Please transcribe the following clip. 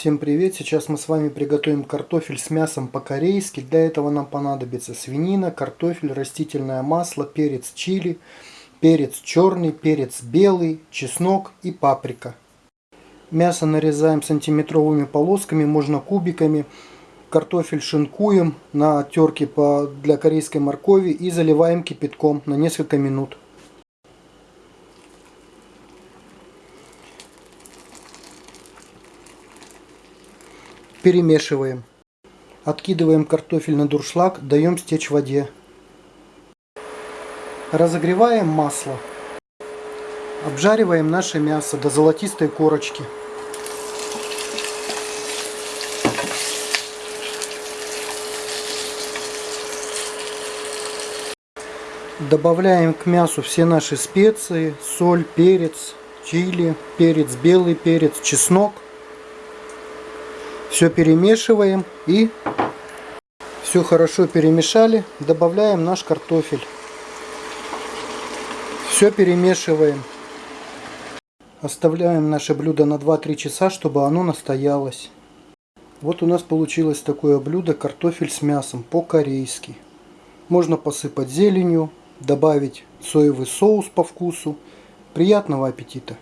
Всем привет! Сейчас мы с вами приготовим картофель с мясом по-корейски. Для этого нам понадобится свинина, картофель, растительное масло, перец чили, перец черный, перец белый, чеснок и паприка. Мясо нарезаем сантиметровыми полосками, можно кубиками. Картофель шинкуем на терке для корейской моркови и заливаем кипятком на несколько минут. Перемешиваем. Откидываем картофель на дуршлаг, даем стечь воде. Разогреваем масло. Обжариваем наше мясо до золотистой корочки. Добавляем к мясу все наши специи, соль, перец, чили, перец белый, перец, чеснок. Все перемешиваем и все хорошо перемешали. Добавляем наш картофель. Все перемешиваем. Оставляем наше блюдо на 2-3 часа, чтобы оно настоялось. Вот у нас получилось такое блюдо картофель с мясом по-корейски. Можно посыпать зеленью, добавить соевый соус по вкусу. Приятного аппетита!